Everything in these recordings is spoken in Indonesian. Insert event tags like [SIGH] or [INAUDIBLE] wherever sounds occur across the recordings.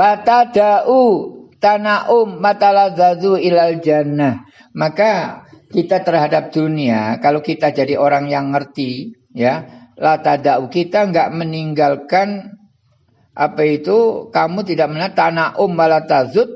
Wa tada'u tana'um matalazzazu ilal jannah. Maka kita terhadap dunia, kalau kita jadi orang yang ngerti, ya, la tada'u kita enggak meninggalkan apa itu kamu tidak melihat tana'um malatazud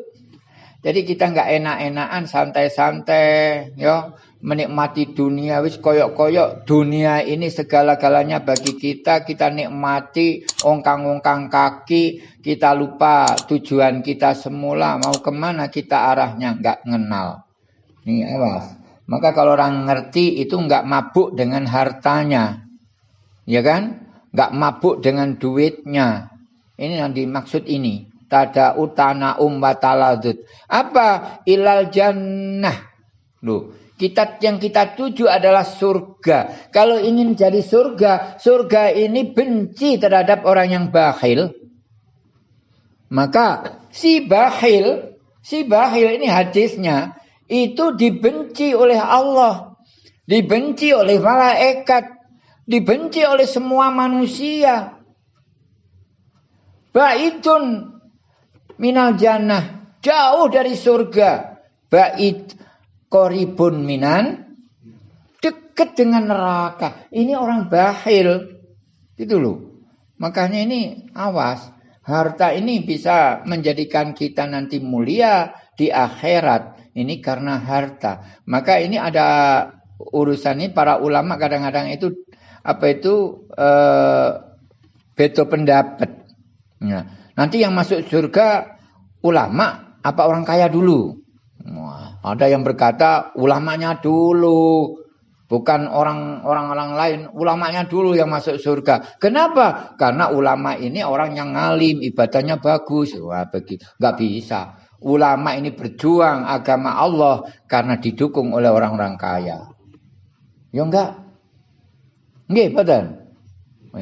jadi kita enggak enak-enakan santai-santai ya menikmati dunia. Wis koyok-koyok dunia ini segala-galanya bagi kita kita nikmati ongkang-ongkang kaki kita lupa tujuan kita semula mau ke mana kita arahnya nggak ngenal. Nih awas maka kalau orang ngerti itu nggak mabuk dengan hartanya. Ya kan? Nggak mabuk dengan duitnya. Ini yang dimaksud ini. Tada utana umbataladut apa? Ilal jannah. Loh kita yang kita tuju adalah surga. Kalau ingin jadi surga, surga ini benci terhadap orang yang bakhil. Maka si bakhil, si bakhil ini hadisnya itu dibenci oleh Allah, dibenci oleh malaikat, dibenci oleh semua manusia. Baitun minal jannah, jauh dari surga. Bait koribun minan dekat dengan neraka. Ini orang bahil. Itu loh. Makanya ini awas. Harta ini bisa menjadikan kita nanti mulia di akhirat. Ini karena harta. Maka ini ada urusan ini para ulama kadang-kadang itu apa itu eh, beto pendapat. Ya. Nanti yang masuk surga ulama apa orang kaya dulu. Ada yang berkata ulamanya dulu, bukan orang-orang orang lain, ulamanya dulu yang masuk surga. Kenapa? Karena ulama ini orang yang ngalim, ibadahnya bagus. Wah, begitu. Enggak bisa. Ulama ini berjuang agama Allah karena didukung oleh orang-orang kaya. Ya enggak? Nggih, betul.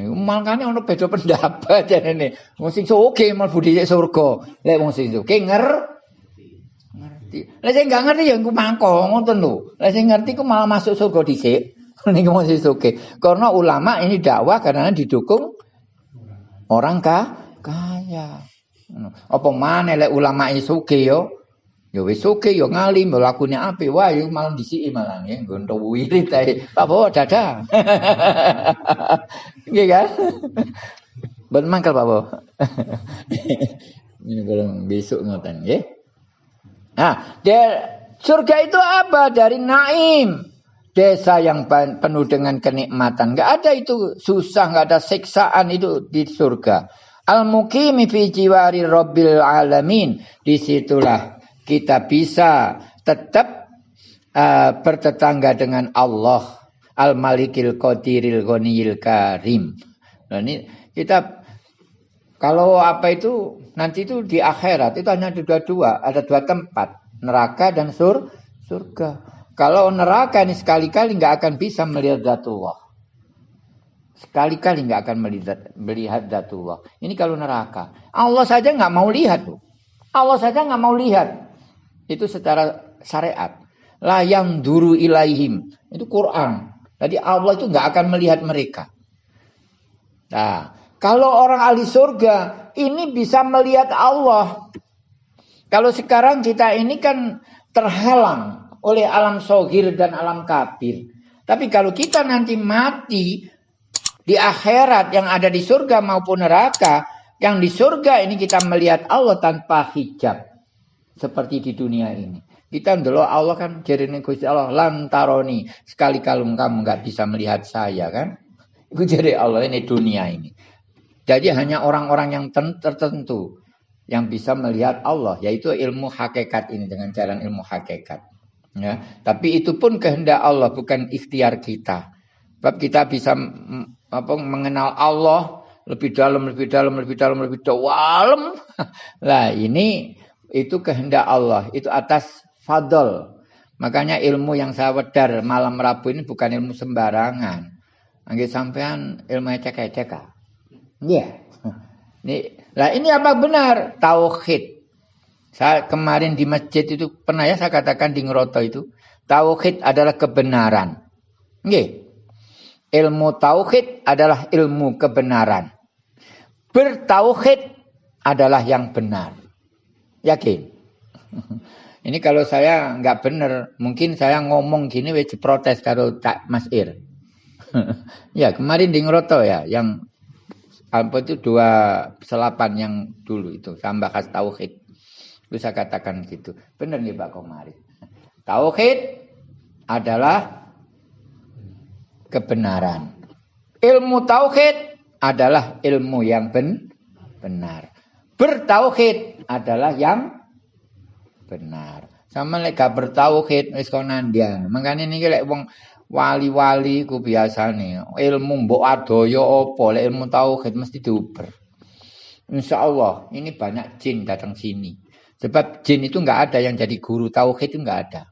Makanya ono beda pendapat [LAUGHS] jane. Wong sing oke budi surga. Lek wong sing oke nger ngerti. Lah sing gak ngerti ya engko mangko ngoten lho. Lah sing ngerti ku malah masuk surga dhisik. [LAUGHS] Niku masih oke. Karena ulama ini dakwah karena didukung orang ka kaya. Apa mana lek ulama isuke yo? Ya wis oke yo ngalim lakune apik wae yo malah disiki malah nggih nggo wirid ae. Pak Bowo dada. [LAUGHS] Nggih kan? Ben mangkel Pak Bowo. [LAUGHS] Ini kalau besok ngoten nggih. Nah, surga itu apa? Dari naim. Desa yang penuh dengan kenikmatan. Gak ada itu susah, gak ada siksaan itu di surga. Al-mukimi fi jiwari rabbil alamin. Di situlah kita bisa tetap uh, bertetangga dengan Allah. Al-malikil qadiril ghaniyil karim. Nah, ini kita kalau apa itu nanti itu di akhirat itu hanya ada dua, ada dua tempat, neraka dan sur surga. Kalau neraka ini sekali-kali nggak akan bisa melihat datullah. Sekali-kali nggak akan melihat melihat datullah. Ini kalau neraka. Allah saja nggak mau lihat tuh. Allah saja nggak mau lihat. Itu secara syariat. La yang duru ilaihim. Itu Quran. Jadi Allah itu nggak akan melihat mereka. Nah, kalau orang ahli surga ini bisa melihat Allah. Kalau sekarang kita ini kan terhalang oleh alam sogir dan alam kafir. Tapi kalau kita nanti mati di akhirat yang ada di surga maupun neraka, yang di surga ini kita melihat Allah tanpa hijab. Seperti di dunia ini. Kita dulu Allah kan jadi Gusti Allah lantaroni. Sekali kalau kamu nggak bisa melihat saya kan. Itu jadi Allah ini dunia ini. Jadi hanya orang-orang yang tertentu yang bisa melihat Allah, yaitu ilmu hakikat ini dengan jalan ilmu hakikat. Ya, tapi itu pun kehendak Allah, bukan ikhtiar kita. Sebab kita bisa apa, mengenal Allah lebih dalam, lebih dalam, lebih dalam, lebih dalam. [LAUGHS] Lah ini itu kehendak Allah, itu atas fadl. Makanya ilmu yang saya wedar malam Rabu ini bukan ilmu sembarangan. Angge sampean ilmu cek-cek Iya. Nih, lah ini apa benar? Tauhid. Saya kemarin di masjid itu pernah ya saya katakan di Ngeroto itu, tauhid adalah kebenaran. Nggih. Ilmu tauhid adalah ilmu kebenaran. Bertauhid adalah yang benar. Yakin? [LAUGHS] Ini kalau saya nggak benar, mungkin saya ngomong gini wis protes kalau tak Mas Ir. [LAUGHS] ya kemarin di Ngeroto ya, yang apa itu dua selapan yang dulu itu tambah khas tauhid. Saya katakan gitu. Benar nih Pak Komari. Tauhid adalah kebenaran. Ilmu tauhid adalah ilmu yang ben benar. Bertauhid adalah yang benar. Sama lek bertauhid wis nandian. Makane niki lek wali-wali ku biasane ilmu mbok adoyo apa lek ilmu tauhid mesti diuber. Insya Allah ini banyak jin datang sini. Sebab jin itu nggak ada yang jadi guru tauhid itu nggak ada.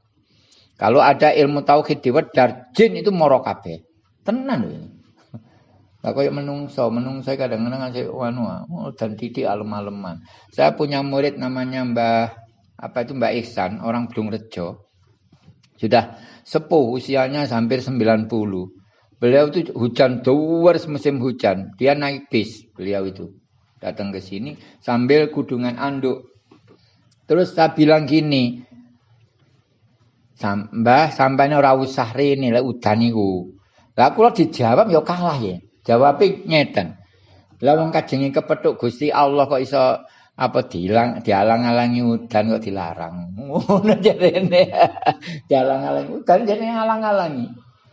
Kalau ada ilmu tauhid di wedar, jin itu moro kabeh. Tenan lho. [LAUGHS] Lah koyo menungso, menungso kadang-kadang saya wanu oh, dan titik alem-aleman. Saya punya murid namanya Mbah apa itu Mbak Ihsan, orang Belum Rejo. Sudah sepuh usianya hampir 90. Beliau itu hujan doers musim hujan. Dia naik bis, beliau itu. Datang ke sini sambil kudungan anduk. Terus saya bilang gini, Mbah sampainya ora usah rene lek udan niku. Lah dijawab ya kalah ya. Jawabe ngeten. Lah wong kajenge kepethuk Gusti Allah kok iso apa dilang dialang-alangi udan kok dilarang. Ngono jarene. [LAUGHS] dialang-alangi udan jane ngalang-alangi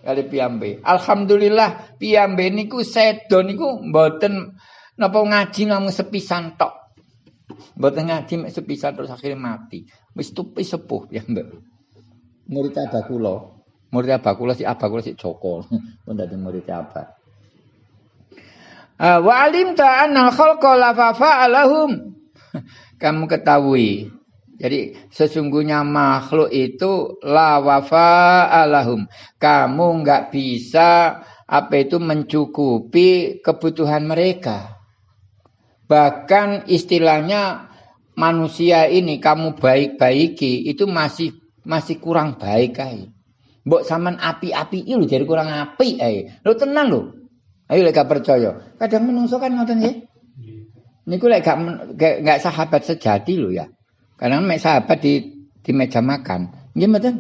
kali piyambe. Alhamdulillah piyambe niku sedo niku mboten napa ngaji namung sepisan tok. Mboten ngaji mek sepisan terus akhirnya mati. Wis tupi sepuh piyambe. Murid abah kula. Murid abah kula si abah kula si Joko. [LAUGHS] Pun dadi murid abah. Uh, wa alim ta anal khalqa la fa'alahum. [LAUGHS] Kamu ketahui. Jadi sesungguhnya makhluk itu la wafa alahum. Kamu nggak bisa apa itu mencukupi kebutuhan mereka. Bahkan istilahnya manusia ini kamu baik-baiki itu masih masih kurang baik kai. Mbok saman api-api itu jadi kurang api ai. Lo tenang lo. Ayo lek percaya. Kadang menungso kan ngoten nggih. Niku lek gak gak sahabat sejati lho ya. Karena mek sahabat di di meja makan. Nggih mboten?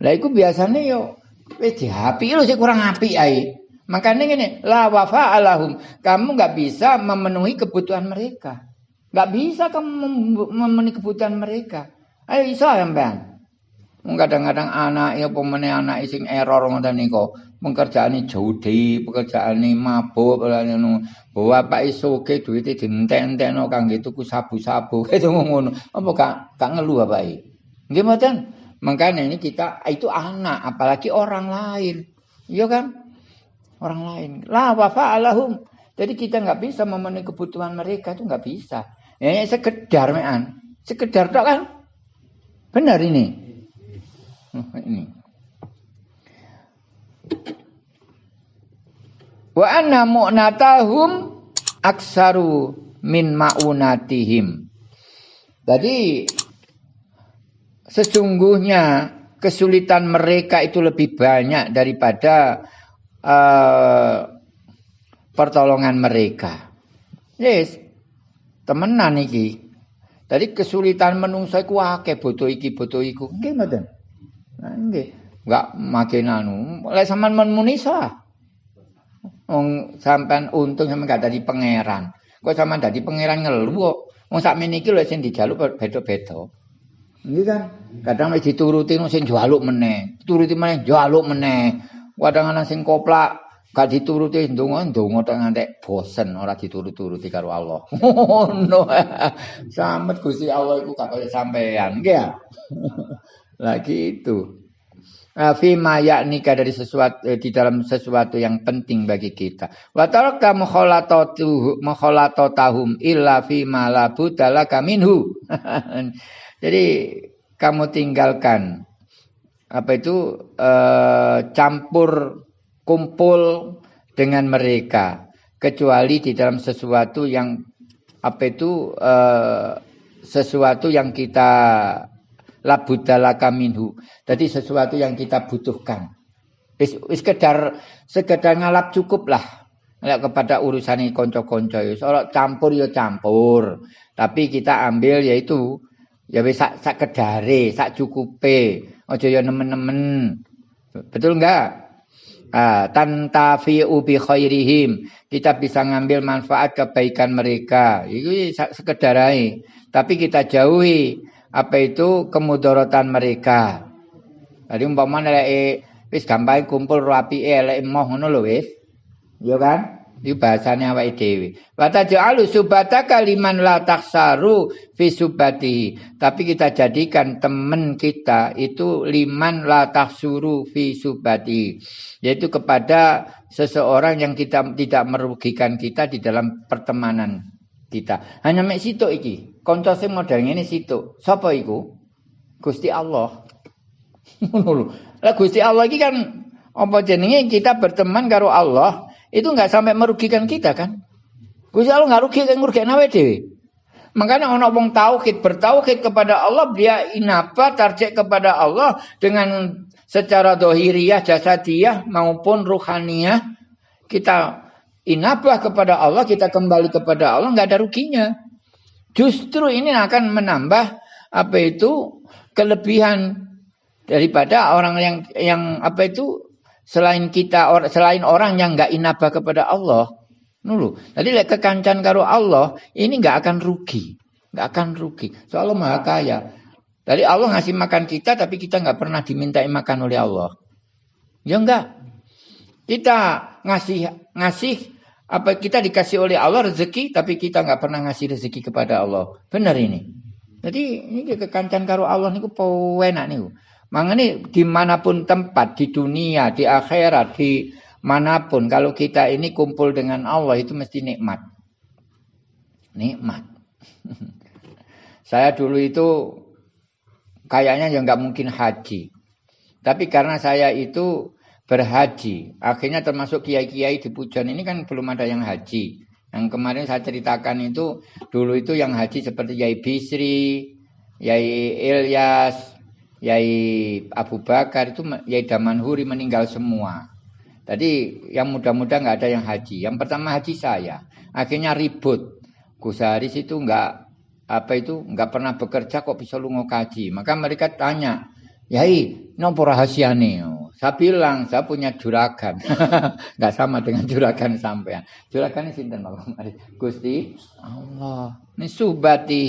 Lah iku biasane yo wis diapi lho sik kurang api ae. Makanya gini, la wafa alahum. Kamu nggak bisa memenuhi kebutuhan mereka. Nggak bisa kamu memenuhi kebutuhan mereka. Ayo iso mbak. Kadang-kadang anak ya pemene anak sing error ngoten niku. Pekerjaane judi, pekerjaane mabuk, ngono. Bapak iso ke duwite dientek-entekno kangge tuku sabu-sabu. [LAUGHS] Itu ngono. Apa gak gak ngeluh bapak iki? Nggih mboten. Makanya ini kita itu anak, apalagi orang lain. Iya kan? Orang lain. La wafa alahum. Jadi kita nggak bisa memenuhi kebutuhan mereka itu nggak bisa. Ya, ya sekedar mean. Sekedar tok kan? Benar ini. ini. Wa anna mu'natahum aksaru min ma'unatihim. Jadi sesungguhnya kesulitan mereka itu lebih banyak daripada uh, pertolongan mereka. Yes, temenan iki. Jadi kesulitan menungso iku akeh butuh iki butuh iku. Nggih mboten? Nah, nggih. Enggak makin anu. Lek sampean men. Wong sampean untung sampean gak dadi pangeran. Kok sampean dadi pangeran ngeluh kok. Wong sakmene iki lho sing dijaluk beda-beda. Nggih kan? Kadang wis dituruti sing jaluk meneh, turuti meneh jaluk meneh. Kadang-kadang sing koplak gak dituruti ndonga ndonga tek ngantek bosen ora diturut-turuti karo Allah. [LAUGHS] Ngono. Samet Gusti Allah iku gak kaya sampean, nggih ya. [LAUGHS] lagi itu. Fi nikah dari sesuatu eh, di dalam sesuatu yang penting bagi kita. Wa taraka mukhalatatu mukhalatatuhum illa fi ma la budalaka minhu. [LAUGHS] Jadi kamu tinggalkan apa itu eh, campur kumpul dengan mereka kecuali di dalam sesuatu yang apa itu eh, sesuatu yang kita labudalaka minhu. Jadi sesuatu yang kita butuhkan. Sekedar sekedar ngalap cukup lah. Lek kepada urusan ini konco-konco Soal campur ya campur. Tapi kita ambil yaitu ya wis sak kedare, sak cukupe. Aja ya nemen-nemen. Betul enggak? Ah, tantafi'u bi khairihim. Kita bisa ngambil manfaat kebaikan mereka. Itu sekedar aja. Tapi kita jauhi apa itu kemudaratan mereka. Tadi umpamanya lek wis gampang kumpul rapi elek moh ngono lho wis. Ya kan? Itu bahasanya awake dhewe. Wa taj'alu subata kaliman la taksaru fi. Tapi kita jadikan teman kita itu liman la taksuru fi. Yaitu kepada seseorang yang kita tidak merugikan kita di dalam pertemanan kita. Hanya mek situ iki. Kanca sing model ngene situ. Sapa iku? Gusti Allah. [LAUGHS] Ngono Lah Gusti Allah iki kan apa jenenge kita berteman karo Allah itu nggak sampai merugikan kita kan. Gusti Allah nggak rugi kan rugi nawe dewi. Makanya orang wong tauhid bertauhid kepada Allah dia inapa tarjek kepada Allah dengan secara dohiriyah jasadiyah maupun ruhaniyah kita inabah kepada Allah kita kembali kepada Allah nggak ada ruginya. Justru ini akan menambah apa itu kelebihan daripada orang yang yang apa itu selain kita or, selain orang yang nggak inabah kepada Allah. Nulu jadi lek kekancan karo Allah ini nggak akan rugi. Nggak akan rugi. Soalnya maha kaya. Dari Allah ngasih makan kita tapi kita nggak pernah dimintai makan oleh Allah. Ya enggak kita ngasih ngasih apa kita dikasih oleh Allah rezeki tapi kita nggak pernah ngasih rezeki kepada Allah benar ini jadi ini kekancan karo Allah niku nih Makanya di mana pun tempat, di dunia, di akhirat, di mana pun. Kalau kita ini kumpul dengan Allah itu mesti nikmat. Nikmat. [LAUGHS] saya dulu itu kayaknya yang nggak mungkin haji. Tapi karena saya itu berhaji, akhirnya termasuk kiai-kiai di Pujon ini kan belum ada yang haji. Yang kemarin saya ceritakan itu dulu itu yang haji seperti Yai Bisri, Yai Ilyas, Yai Abu Bakar itu Yai Damanhuri meninggal semua. Tadi yang muda-muda nggak ada yang haji. Yang pertama haji saya. Akhirnya ribut. Gus Haris itu nggak apa itu nggak pernah bekerja kok bisa lungo kaji. Maka mereka tanya, Yai, nopo nih? Saya bilang saya punya juragan. [LAUGHS] Enggak sama dengan juragan sampean. Juragan ini sinten Bapak Gusti Allah. Ini subati.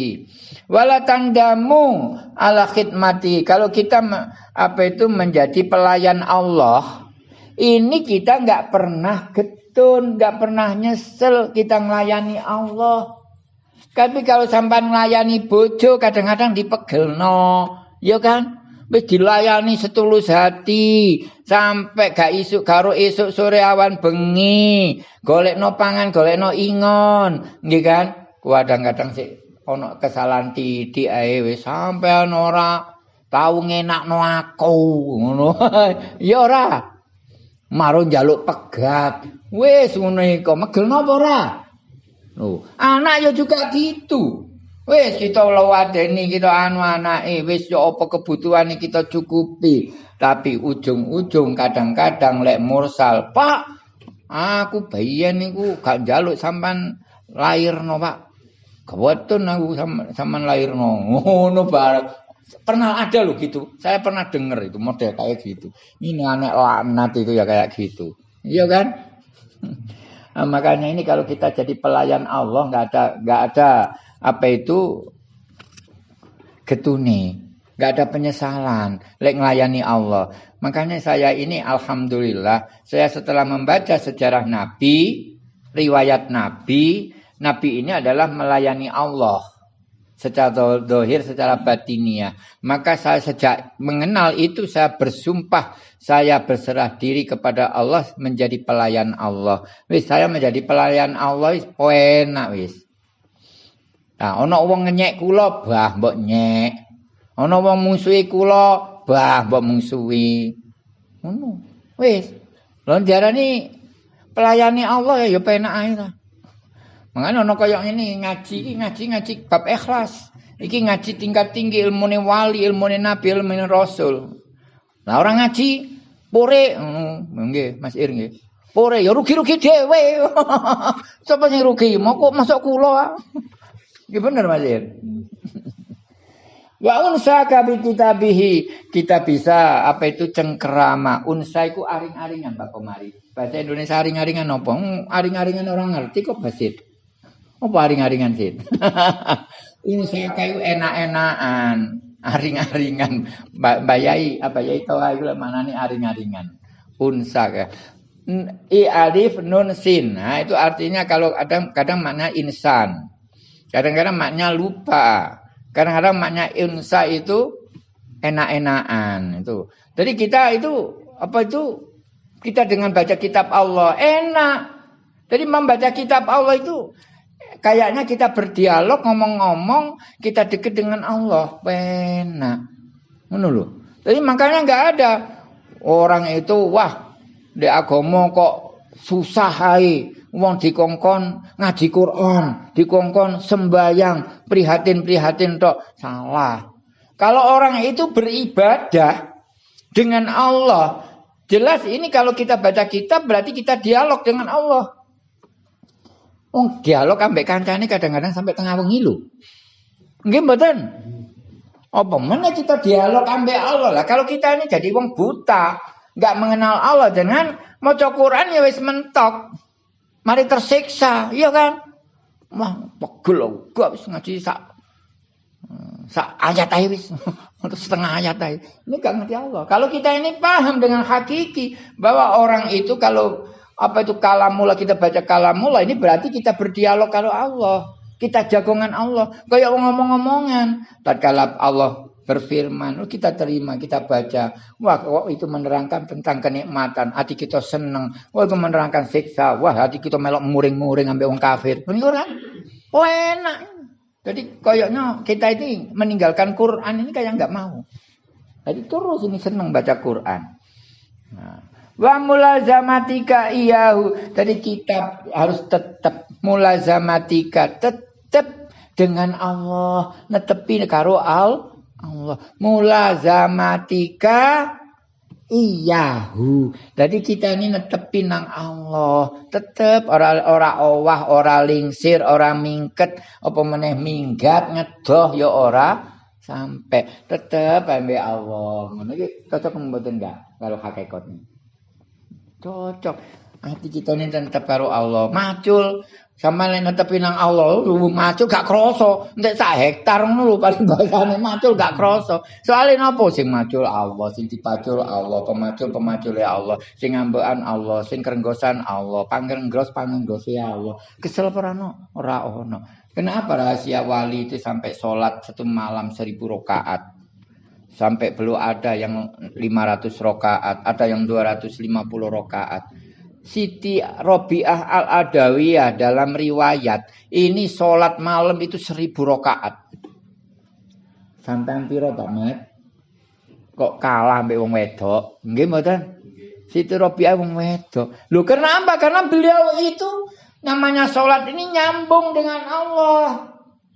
Wala tandamu ala khidmati. Kalau kita apa itu menjadi pelayan Allah, ini kita enggak pernah getun, enggak pernah nyesel kita melayani Allah. Tapi kalau sampai melayani bojo kadang-kadang dipegel no, ya kan? Wis dilayani setulus hati sampai gak isuk karo isuk sore awan bengi. Golekno pangan golekno ingon. Nggih kan? Kadang-kadang sik ana kesalahan titik ae wis sampean ora tau ngenakno aku ngono. [LAUGHS] Ya ora. Maro njaluk pegat. Wis ngono iku megel napa ora? Oh, anak ya juga gitu. Wis kita lawadeni kita anu anake wis yo apa kebutuhane kita cukupi. Tapi ujung-ujung kadang-kadang lek mursal, Pak, aku bayian niku gak njaluk sampan lairno, Pak. Kebetulan aku sampan lairno. Ngono bareng. Pernah ada loh gitu. Saya pernah denger itu model kayak gitu. Ini anak laknat itu ya kayak gitu. Iya kan? [LAUGHS] Nah, makanya ini kalau kita jadi pelayan Allah nggak ada nggak ada apa itu getune nggak ada penyesalan lek ngelayani Allah makanya saya ini alhamdulillah saya setelah membaca sejarah Nabi riwayat Nabi Nabi ini adalah melayani Allah secara dohir, secara batinia. Maka saya sejak mengenal itu saya bersumpah saya berserah diri kepada Allah menjadi pelayan Allah. Wis saya menjadi pelayan Allah wis enak wis. Nah, ana wong ngenyek kula, bah mbok nyek. Ana wong musuhi kula, bah mbok musuhi. Ngono. Wis. Lha diarani pelayani Allah ya penak ae ta. Mangane ana kaya ngene ngaji iki ngaji ngaji bab ikhlas. Iki ngaji tingkat tinggi ilmune wali, ilmune nabi, ilmune rasul. Lah orang ngaji pore nggih Mas Ir nggih. Pore ya rugi-rugi dhewe. [LAUGHS] Sapa sing rugi? Mau kok masuk kula. Ya bener Mas [LAUGHS] Wa unsa kabi kitabihi kita bisa apa itu cengkerama. Unsa itu aring-aringan Pak Komari. Bahasa Indonesia aring-aringan apa? Hmm, aring-aringan orang ngerti kok basit. Apa aring-aringan sih? [LAUGHS] unsa kayu enak-enakan. Aring-aringan. Bayai apa ya itu ayo mana nih aring-aringan. Unsa ka. I alif nun sin. Nah, itu artinya kalau kadang kadang makna insan. Kadang-kadang maknya lupa. Kadang-kadang maknya unsa itu enak-enakan itu. Jadi kita itu apa itu kita dengan baca kitab Allah enak. Jadi membaca kitab Allah itu kayaknya kita berdialog ngomong-ngomong kita dekat dengan Allah enak. Menurut. Jadi makanya nggak ada orang itu wah di agama kok susah hai wong dikongkon ngaji Quran, dikongkon sembayang, prihatin-prihatin tok. Salah. Kalau orang itu beribadah dengan Allah, jelas ini kalau kita baca kitab berarti kita dialog dengan Allah. Oh, dialog ambek kancane kadang-kadang sampai tengah wengi lho. Nggih mboten? Apa mana kita dialog ambek Allah lah. Kalau kita ini jadi wong buta, nggak mengenal Allah dengan maca Quran ya wis mentok mari tersiksa, iya kan? Wah, pegel gak wis ngaji sak sak ayat wis. [LAUGHS] Untuk setengah ayat aja. Ini gak ngerti Allah. Kalau kita ini paham dengan hakiki bahwa orang itu kalau apa itu kalamula kita baca kalamula ini berarti kita berdialog kalau Allah. Kita jagongan Allah. Kayak ngomong-ngomongan. Tatkala Allah berfirman, oh, kita terima, kita baca. Wah, kok itu menerangkan tentang kenikmatan, hati kita seneng. Wah, itu menerangkan siksa. Wah, hati kita melok muring-muring ambil orang kafir. Ini kan? Oh, enak. Jadi kayaknya kita ini meninggalkan Quran ini kayak nggak mau. Jadi terus ini seneng baca Quran. Nah. Wa mulazamatika iyahu. Jadi kita harus tetap mulazamatika tetap dengan Allah netepi karo al Allah. Mulazamatika iyahu. Jadi kita ini netepin nang Allah. Tetep ora ora owah, ora lingsir, ora mingket, apa meneh minggat ngedoh ya ora sampai tetep ambe Allah. Ngono iki cocok mboten enggak kalau hakikatnya. Cocok. Hati kita ini tetap karo Allah. Macul sama nek netepi nang Allah, macul gak kroso. Entek sak hektar ngono lho paling bahasane macul gak kroso. Soale napa sing macul Allah, sing dipacul Allah, pemacul pemacul ya Allah, sing ngambekan Allah, sing kerenggosan Allah, pangrenggos pangenggose Allah. Kesel ora ono? Ora ono. Kenapa rahasia wali itu sampai sholat satu malam seribu rokaat? Sampai belum ada yang 500 rokaat, ada yang 250 rokaat. Siti Robiah Al-Adawiyah dalam riwayat ini sholat malam itu seribu rokaat. Sampai piro tamat? Kok kalah mbek wong wedok? Nggih mboten? Siti Robiah wong wedok. Lu kenapa? Karena beliau itu namanya sholat ini nyambung dengan Allah.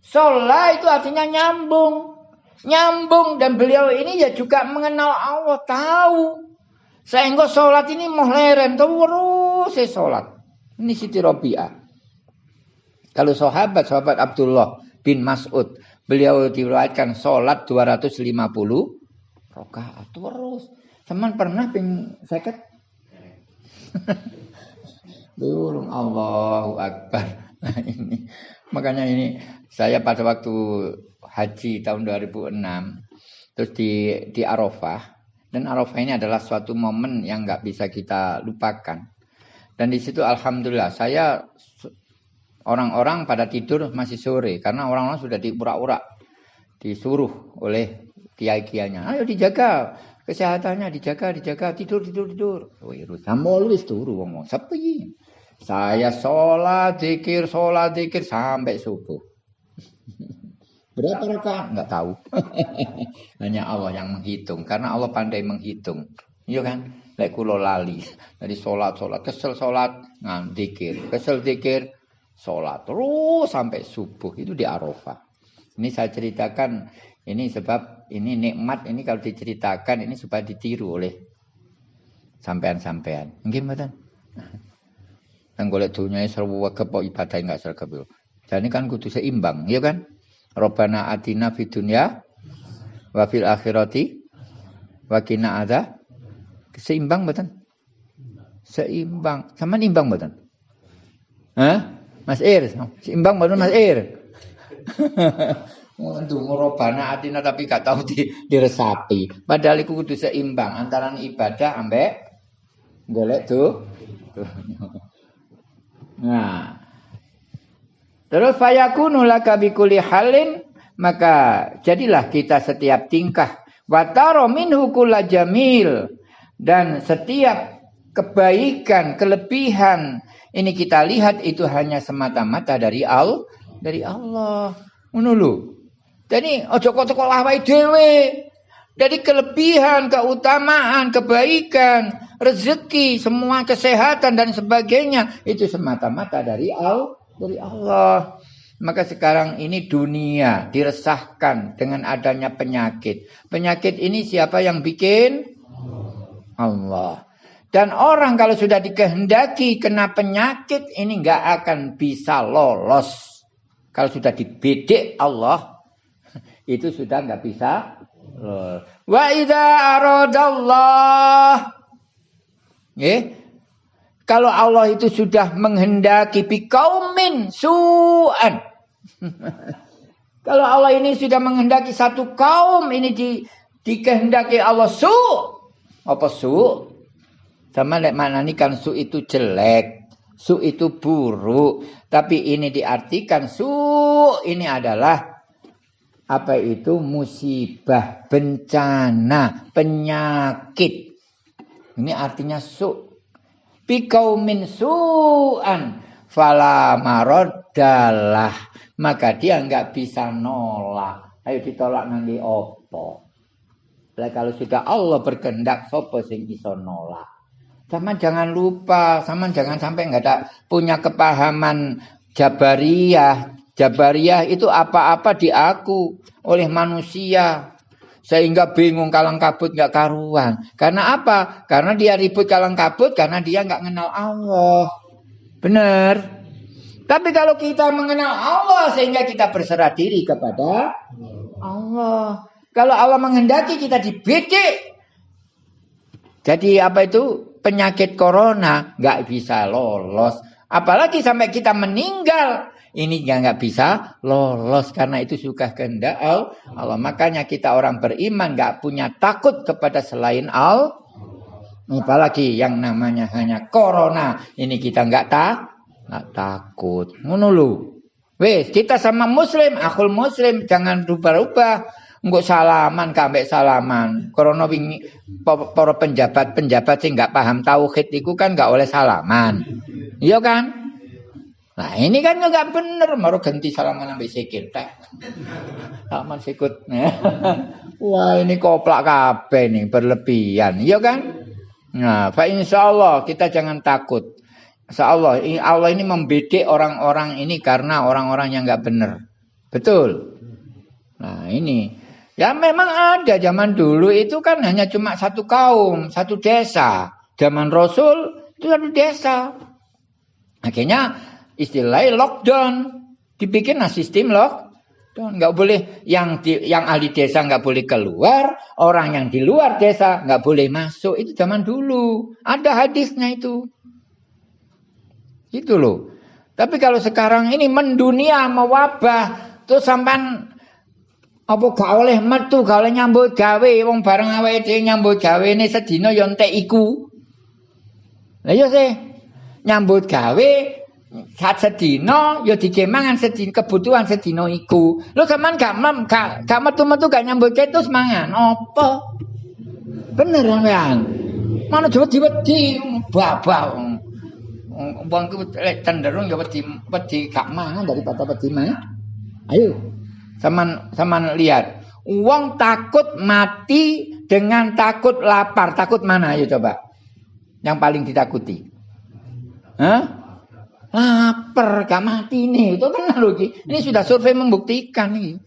Sholat itu artinya nyambung. Nyambung dan beliau ini ya juga mengenal Allah, tahu sehingga sholat ini mau leren terus saya sholat. Ini Siti Robi'ah. Kalau sahabat, sahabat Abdullah bin Mas'ud. Beliau diriwayatkan sholat 250 rakaat terus. Teman pernah ping seket? [LAUGHS] Durung Allahu Akbar. Nah, ini makanya ini saya pada waktu haji tahun 2006 terus di di Arafah dan Arafah ini adalah suatu momen yang nggak bisa kita lupakan. Dan di situ Alhamdulillah saya orang-orang pada tidur masih sore karena orang-orang sudah diurak-urak, disuruh oleh kiai-kiainya. Ayo dijaga kesehatannya, dijaga, dijaga, tidur, tidur, tidur. Wih, wis turu. Sepi. Saya sholat, zikir, sholat, zikir sampai subuh. Berapa rakaat? Enggak tahu. [LAUGHS] Hanya Allah yang menghitung. Karena Allah pandai menghitung. Iya kan? Lek kulo lali. Dari sholat, sholat. Kesel sholat, ngan dikir. Kesel dikir, sholat. Terus sampai subuh. Itu di Arafah. Ini saya ceritakan. Ini sebab ini nikmat. Ini kalau diceritakan ini supaya ditiru oleh sampean-sampean. Mungkin betul. Yang golek dunia sregep kok ibadah enggak sregep. Jadi kan kudu seimbang, ya kan? Robbana atina fid dunya wa fil akhirati wa qina ada seimbang betul seimbang sama imbang betul Hah? Mas Ir seimbang betul Mas Ir [LAUGHS] Untuk merobana atina tapi gak tahu di, diresapi. Padahal itu kudu seimbang antara ibadah ambek golek tuh. [LAUGHS] Nah. Terus fayakunu laka bikuli halin maka jadilah kita setiap tingkah wataro minhu jamil dan setiap kebaikan, kelebihan ini kita lihat itu hanya semata-mata dari Allah, dari Allah. Menulu. Jadi ojo kok lawai dhewe. Dari kelebihan, keutamaan, kebaikan, rezeki, semua kesehatan dan sebagainya itu semata-mata dari Allah, dari Allah. Maka sekarang ini dunia diresahkan dengan adanya penyakit. Penyakit ini siapa yang bikin? Allah. Dan orang kalau sudah dikehendaki kena penyakit ini nggak akan bisa lolos. Kalau sudah dibedik Allah [LAUGHS] itu sudah nggak bisa Wa idza aradallah Ya. Kalau Allah itu sudah menghendaki kaumin su'an. [LAUGHS] Kalau Allah ini sudah menghendaki satu kaum ini di dikehendaki Allah su. Apa su? Sama lek mana kan su itu jelek, su itu buruk. Tapi ini diartikan su ini adalah apa itu musibah, bencana, penyakit. Ini artinya su. Bikaumin su'an fala maroddalah. Maka dia nggak bisa nolak. Ayo ditolak nanti opo. Lah kalau sudah Allah berkehendak sopo sing iso nolak. Sama jangan lupa, sama jangan sampai nggak ada punya kepahaman Jabariyah, Jabariyah itu apa-apa diaku oleh manusia. Sehingga bingung kalang kabut nggak karuan. Karena apa? Karena dia ribut kalang kabut karena dia nggak kenal Allah. Benar. Tapi kalau kita mengenal Allah sehingga kita berserah diri kepada Allah. Kalau Allah menghendaki kita dibidik. Jadi apa itu? Penyakit corona nggak bisa lolos. Apalagi sampai kita meninggal ini nggak bisa lolos karena itu suka kehendak Allah. Makanya kita orang beriman nggak punya takut kepada selain Allah. Apalagi yang namanya hanya corona. Ini kita nggak tak nggak takut. Menulu. Wes kita sama muslim, akul muslim jangan rubah-rubah. Enggak salaman kambek salaman. Corona wingi para penjabat-penjabat sih nggak paham tauhid itu kan nggak oleh salaman. Iya kan? Nah ini kan nggak bener, baru ganti salaman sampai sikil teh. Salaman sikut. [LAUGHS] Wah ini koplak kape nih berlebihan, iya kan? Nah, fa insya Allah kita jangan takut. Insya Allah, Allah ini membedik orang-orang ini karena orang-orang yang nggak bener. Betul. Nah ini, ya memang ada zaman dulu itu kan hanya cuma satu kaum, satu desa. Zaman Rasul itu satu desa. Akhirnya istilahnya lockdown. Dibikin nah sistem lockdown. Nggak boleh yang di, yang ahli desa nggak boleh keluar, orang yang di luar desa nggak boleh masuk. Itu zaman dulu. Ada hadisnya itu. Itu loh. Tapi kalau sekarang ini mendunia mewabah, tuh sampan apa gak oleh metu, gak oleh nyambut gawe, wong bareng awake nyambut gawe ini sedina yo entek iku. Lah iya sih. Nyambut gawe Saat sedino, ya dikemangan sedino, kebutuhan sedino iku. Lu sampean gak mem, gak, gak metu-metu gak nyambut ketus mangan. Apa? Bener kan? Mana coba wedi babal. Wong ku cenderung ya wedi wedi gak mangan daripada wedi mangan. Ayo. Saman saman lihat. Uang takut mati dengan takut lapar. Takut mana ayo coba? Yang paling ditakuti. Hah? Lapar gak mati nih itu kan loh ini sudah survei membuktikan nih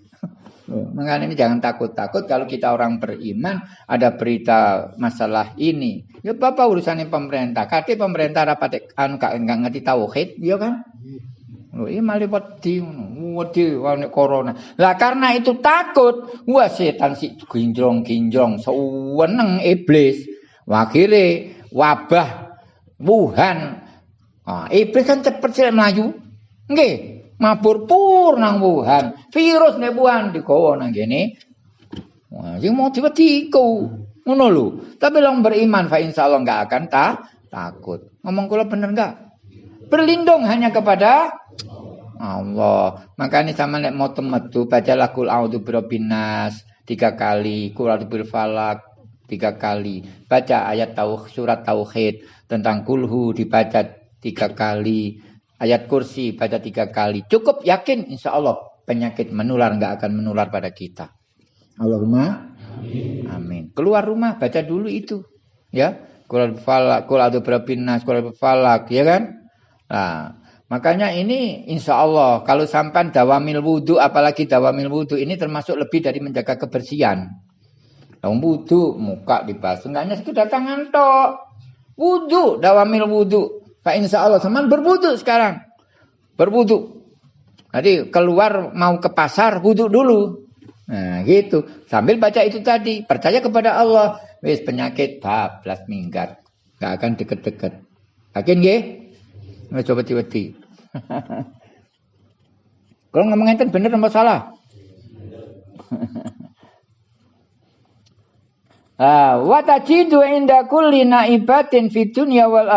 Mengenai ini jangan takut-takut kalau kita orang beriman ada berita masalah ini. Ya bapak urusannya pemerintah. Kati pemerintah rapat anu gak ngerti tauhid, ya kan? Lho, ini malah wedi wedi wane corona. Lah karena itu takut, wah setan si ginjrong-ginjrong seweneng iblis. Akhirnya wabah Wuhan. Ah, iblis kan cepet sih melayu. Nggih, mabur pur nang Wuhan. Virus nek Wuhan digawa nang kene. Wah, sing mau diwedi iku. Ngono lho. Tapi long beriman fa insyaallah enggak akan ta takut. Ngomong kula bener enggak? Berlindung hanya kepada Allah. Makanya sama nek mau metu baca lakul a'udzu birabbinas tiga kali, kul a'udzu falak tiga kali. Baca ayat tauh surat tauhid tentang kulhu dibaca tiga kali. Ayat kursi baca tiga kali. Cukup yakin insya Allah penyakit menular nggak akan menular pada kita. Allahumma amin. amin. Keluar rumah baca dulu itu. Ya. Kul falak, kul a'udzu birabbinas, kul falak, ya kan? Nah, Makanya ini insya Allah kalau sampan dawamil wudhu apalagi dawamil wudhu ini termasuk lebih dari menjaga kebersihan. Kalau wudhu muka dibasuh enggak hanya sekedar tangan tok. Wudhu dawamil wudhu. Pak insya Allah teman berwudhu sekarang. Berwudhu. Jadi keluar mau ke pasar wudhu dulu. Nah gitu. Sambil baca itu tadi. Percaya kepada Allah. Wis penyakit bablas minggat. Gak akan deket-deket. Yakin gak? Nah, coba tiba-tiba. [LAUGHS] Kalau ngomong enten bener apa salah? Wa tajidu inda kulli naibatin dunya wal.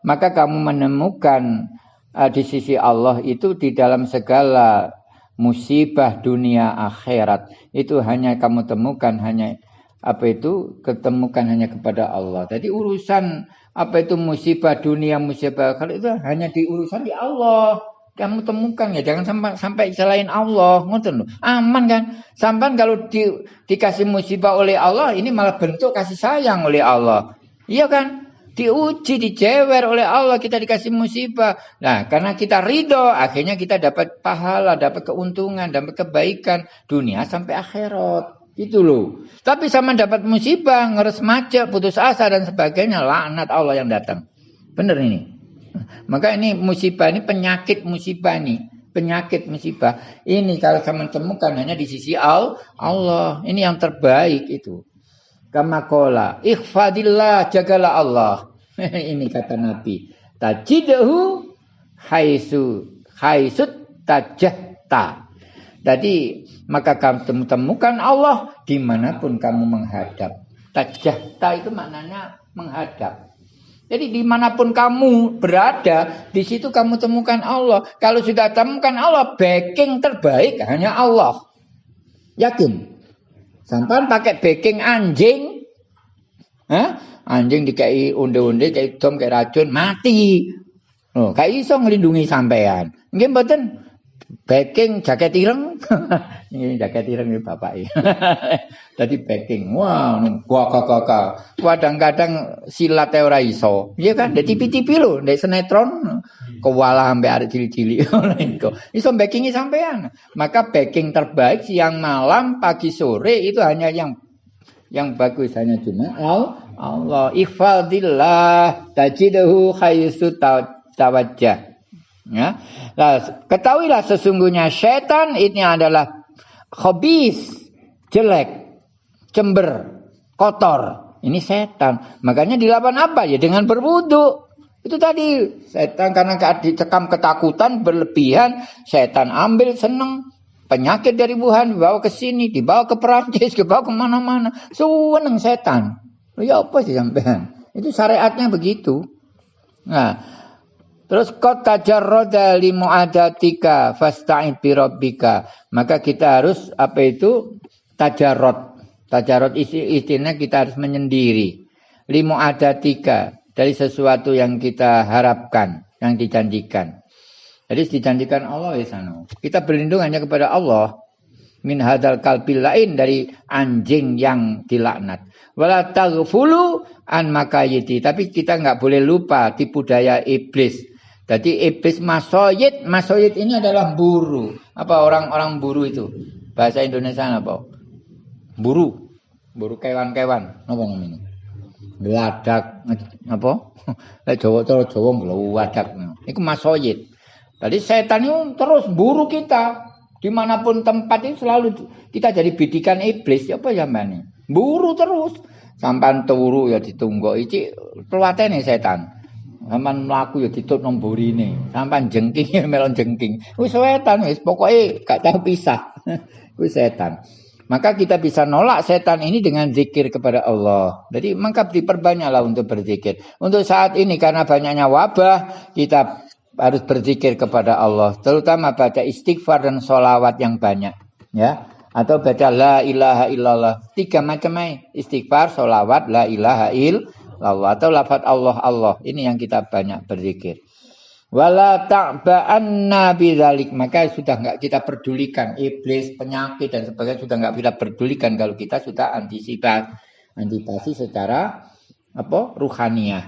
Maka kamu menemukan uh, di sisi Allah itu di dalam segala musibah dunia akhirat itu hanya kamu temukan hanya apa itu ketemukan hanya kepada Allah. Jadi urusan apa itu musibah dunia, musibah akhirat itu hanya di urusan di Allah. Kamu temukan ya, jangan sampai sampai selain Allah, ngoten. Aman kan? Sampai kalau di, dikasih musibah oleh Allah, ini malah bentuk kasih sayang oleh Allah. Iya kan? Diuji, dijewer oleh Allah, kita dikasih musibah. Nah, karena kita ridho, akhirnya kita dapat pahala, dapat keuntungan, dapat kebaikan dunia sampai akhirat. Itu loh. Tapi sama dapat musibah, ngeres macet, putus asa dan sebagainya, laknat Allah yang datang. Benar ini. Maka ini musibah ini penyakit musibah nih. Penyakit musibah. Ini kalau kamu temukan hanya di sisi Allah. Ini yang terbaik itu. Kama kola. Ikhfadillah jagalah Allah. [LAUGHS] ini kata Nabi. Tajidahu haisu haisut tajahta. Jadi maka kamu temukan Allah di mana pun kamu menghadap. Tajahta itu maknanya menghadap. Jadi di mana pun kamu berada, di situ kamu temukan Allah. Kalau sudah temukan Allah, backing terbaik hanya Allah. Yakin? Sampai pakai backing anjing, Hah? anjing dikai unde-unde, kayak dom, kayak racun, mati. Oh, kayak iso ngelindungi sampean. Nggih mboten Backing jaket ireng. [LAUGHS] ini jaket ireng ini bapak [LAUGHS] ya. Jadi backing. Wah, gua kakak. Kadang-kadang silat ora iso. Iya kan? Dari TV-TV lho, dari sinetron kewala sampai ada cili-cili. [LAUGHS] iso backingnya sampean. Maka backing terbaik siang malam, pagi sore itu hanya yang yang bagus hanya cuma Allah. Ifadillah tajidahu khaisu tawajjah. Ya. Nah, ketahuilah sesungguhnya setan ini adalah hobis, jelek, cember, kotor. Ini setan. Makanya dilawan apa? Ya dengan berwudu. Itu tadi setan karena dicekam ketakutan berlebihan, setan ambil seneng penyakit dari Wuhan dibawa ke sini, dibawa ke Perancis, [LAUGHS] dibawa ke mana-mana. Seneng setan. Ya apa sih sampean? Itu syariatnya begitu. Nah, Terus kota tajarroda li muadatika fasta'id bi rabbika. Maka kita harus apa itu tajarrod. Tajarrod istilahnya kita harus menyendiri. Li muadatika dari sesuatu yang kita harapkan, yang dijanjikan. Jadi dijanjikan Allah ya sana. Kita berlindung hanya kepada Allah min hadal kalbil lain dari anjing yang dilaknat. Wala taghfulu an makayiti. Tapi kita nggak boleh lupa tipu daya iblis jadi iblis masoyid, masoyid ini adalah buru. Apa orang-orang buru itu? Bahasa Indonesia apa? Buru. Buru kewan-kewan. Apa namanya? Geladak apa? [LAUGHS] Lek Jawa cara Jawa nglawadak. Iku masoyit. Tadi setan itu terus buru kita. Di mana pun tempat itu selalu kita jadi bidikan iblis. Apa ya mana? Buru terus. Sampan turu ya ditunggu. Iki nih setan. Sampan mlaku ya ditut nang burine. Sampan jengking ya [LAUGHS] melon jengking. Wis setan wis pokoke gak tahu pisah. [LAUGHS] Wis setan. Maka kita bisa nolak setan ini dengan zikir kepada Allah. Jadi maka diperbanyaklah untuk berzikir. Untuk saat ini karena banyaknya wabah, kita harus berzikir kepada Allah. Terutama baca istighfar dan solawat yang banyak. Ya, atau baca la ilaha illallah. Tiga macam Istighfar, solawat, la ilaha illallah. Atau lafaz Allah Allah. Ini yang kita banyak berzikir. Wala ta'ba'anna bidzalik. Maka sudah enggak kita pedulikan iblis, penyakit dan sebagainya sudah enggak kita pedulikan kalau kita sudah antisipasi antisipasi secara apa? ruhaniyah.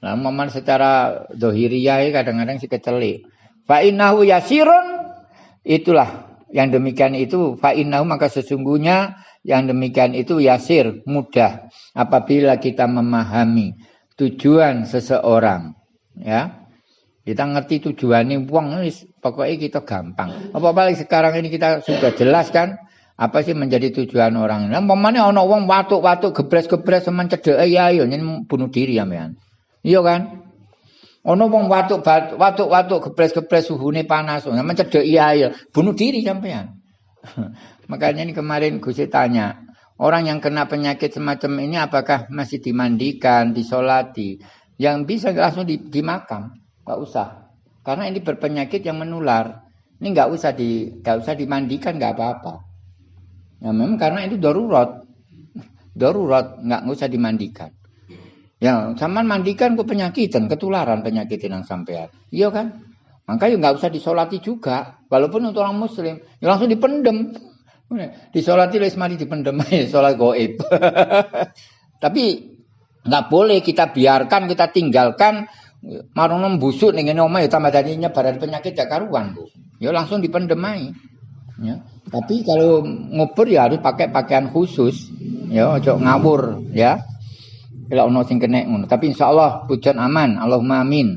Nah, momen secara dohiriyah kadang-kadang si kecelik. Fa innahu yasirun itulah yang demikian itu fa innahu maka sesungguhnya yang demikian itu yasir mudah apabila kita memahami tujuan seseorang ya kita ngerti tujuannya uang pokoknya kita gampang. Apa paling sekarang ini kita sudah jelas kan apa sih menjadi tujuan orang. Nah, mamane ana wong watuk-watuk gebres-gebres semen cedeke ya yo bunuh diri ya men. Iya kan? Ana wong watuk watuk-watuk gebres-gebres suhune panas, semen cedek iya ya bunuh diri sampean. Makanya ini kemarin Gusti tanya, orang yang kena penyakit semacam ini apakah masih dimandikan, disolati? Yang bisa langsung di, di makam. Gak usah. Karena ini berpenyakit yang menular. Ini nggak usah di nggak usah dimandikan nggak apa-apa. Ya memang karena itu darurat. Darurat nggak usah dimandikan. Ya, sama mandikan kok penyakitan, ketularan penyakit yang sampean. Iya kan? Makanya nggak usah disolati juga. Walaupun untuk orang muslim, ya langsung dipendem. Disolati les mari dipendem aja, [LAUGHS] sholat goib. [LAUGHS] Tapi nggak boleh kita biarkan, kita tinggalkan Marono busuk ning ngene omah ya tambah dadi nyebaran penyakit gak karuan, Bu. Ya langsung dipendemai. Ya. Tapi kalau ngubur ya harus pakai pakaian khusus. Ya, ojo ngawur, ya. Kalau ono sing kena ngono. Tapi insyaallah pujon aman. Allahumma amin.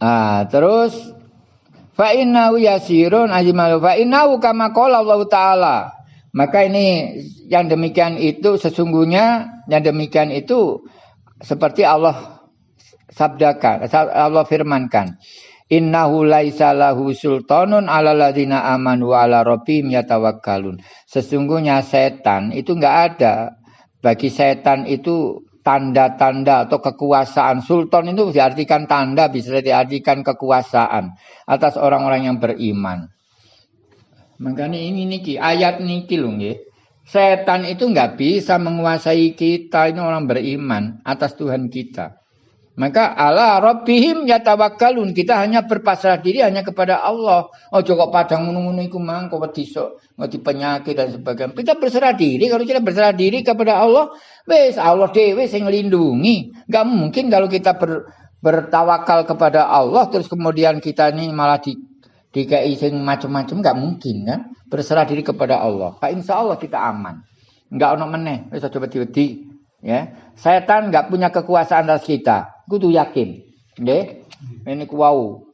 Ah, terus fa innahu yasirun ajmalu fa innahu kama qala Allah taala. Maka ini yang demikian itu sesungguhnya yang demikian itu seperti Allah sabdakan, Allah firmankan. Innahu laisa lahu sultanun ala ladina amanu ala rabbihim yatawakkalun. Sesungguhnya setan itu enggak ada. Bagi setan itu tanda-tanda atau kekuasaan. Sultan itu diartikan tanda, bisa diartikan kekuasaan atas orang-orang yang beriman. Makanya ini niki ayat niki loh nggih. Setan itu enggak bisa menguasai kita ini orang beriman atas Tuhan kita. Maka ala rabbihim yatawakkalun. Kita hanya berpasrah diri hanya kepada Allah. Oh kok padang ngono-ngono iku mang kok wedi sok ngoti penyakit dan sebagainya. Kita berserah diri kalau kita berserah diri kepada Allah, wes Allah dhewe sing nglindungi. Gak mungkin kalau kita ber, bertawakal kepada Allah terus kemudian kita ini malah di dikai sing macam-macam gak mungkin kan? Berserah diri kepada Allah. Pak insya Allah kita aman. Enggak ono meneh, wis aja wedi-wedi. Ya, setan nggak punya kekuasaan atas kita kudu yakin. Nggih. Ini ku wau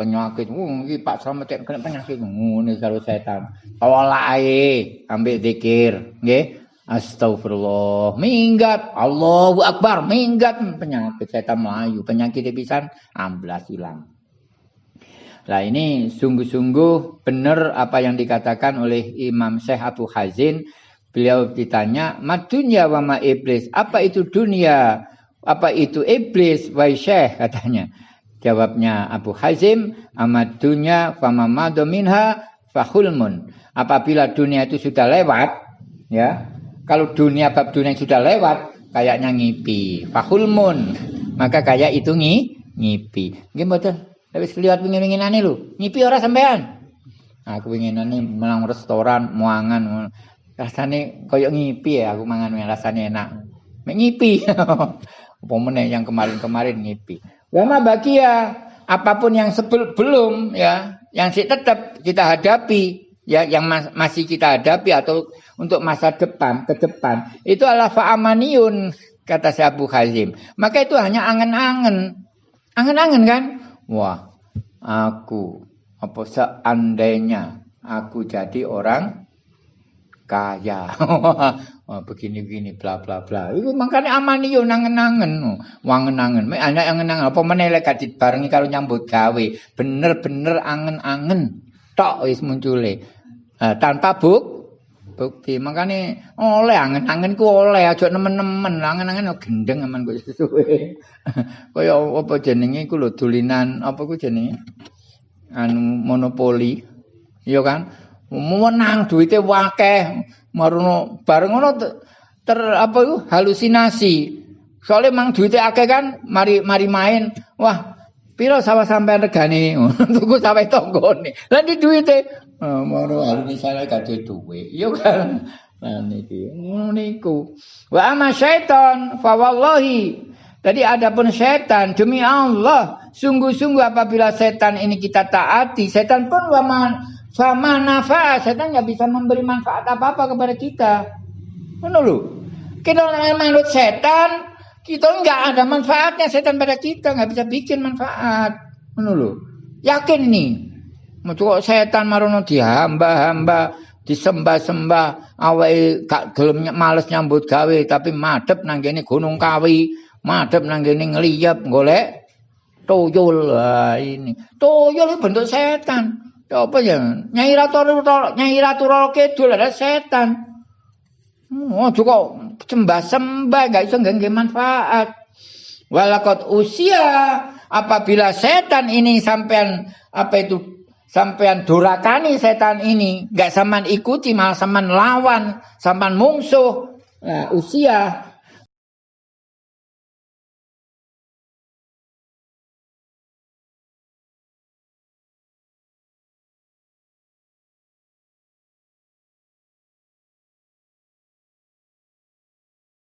penyakit. Uh, iki Pak Slamet kena penyakit ngene karo setan. Tolak ae, ambil zikir, nggih. Astagfirullah, minggat. Allahu Akbar, minggat penyakit setan melayu, penyakit pisan amblas hilang. Nah ini sungguh-sungguh benar apa yang dikatakan oleh Imam Syekh Abu Hazin. Beliau ditanya, madunya wama iblis. Apa itu dunia? Apa itu iblis? Wahai syekh katanya. Jawabnya Abu Hazim, amad dunya famamadu minha fahulmun. Apabila dunia itu sudah lewat, ya. Kalau dunia bab dunia sudah lewat, kayaknya ngipi. Fahulmun. Maka kayak itu ngi, ngipi. Gimana Tapi lihat pingin-pinginane lu. Ngipi orang sampean. Aku pinginane melang restoran, muangan. Rasane koyok ngipi ya aku mangan rasane enak. Ngipi. [LAUGHS] Apa yang kemarin-kemarin ngipi. Wama bagia apa pun yang sebelum belum ya, yang sih tetap kita hadapi ya yang mas, masih kita hadapi atau untuk masa depan ke depan itu adalah fa'amaniyun kata si Abu Hazim. Maka itu hanya angen-angen. Angen-angen kan? Wah, aku apa seandainya aku jadi orang kaya. Wah, [LAUGHS] begini-begini bla bla bla. Itu makanya amani yo nangen-nangen. Wangen-angen. Mek anak angen-angen apa menelek kadit barengi kalau nyambut gawe. Bener-bener angen-angen. Tok wis muncule. Nah, tanpa buk bukti. Makanya oleh angen-angen ku oleh aja nemen-nemen. Angen-angen gendeng aman kok [LAUGHS] suwe. Kaya apa jenenge iku lho dulinan apa ku jenenge? Anu monopoli. Iya kan? Menang duitnya wakeh. Marono bareng ngono ter apa itu? Halusinasi. Soalnya mang duitnya akeh kan mari mari main. Wah piro sawah sampai regane? [LAUGHS] Tuku sampai tonggo nih di duitnya. Oh, marono halusinasi gak duit. Iya kan? Nah niki. Niku. Wa ama syaitan fa wallahi. Tadi adapun setan demi Allah sungguh-sungguh apabila setan ini kita taati setan pun waman sama nafa, setan nggak bisa memberi manfaat apa-apa kepada kita. Lu? Kita menurut setan, kita nggak ada manfaatnya setan pada kita, nggak bisa bikin manfaat. Lu? Yakin nih. Mau setan marono dihamba-hamba, disembah-sembah, awai gak gelem males nyambut gawe tapi madep nang gunung kawi, madep nang kene golek tuyul. Ini. Tuyul bentuk setan. Apa ya? Nyai Ratu Nyai Ratu Kidul ada setan. Oh, juga sembah sembah nggak bisa nggak manfaat. Walakot usia apabila setan ini sampean apa itu sampean durakani setan ini nggak saman ikuti malah saman lawan saman mungsuh nah, usia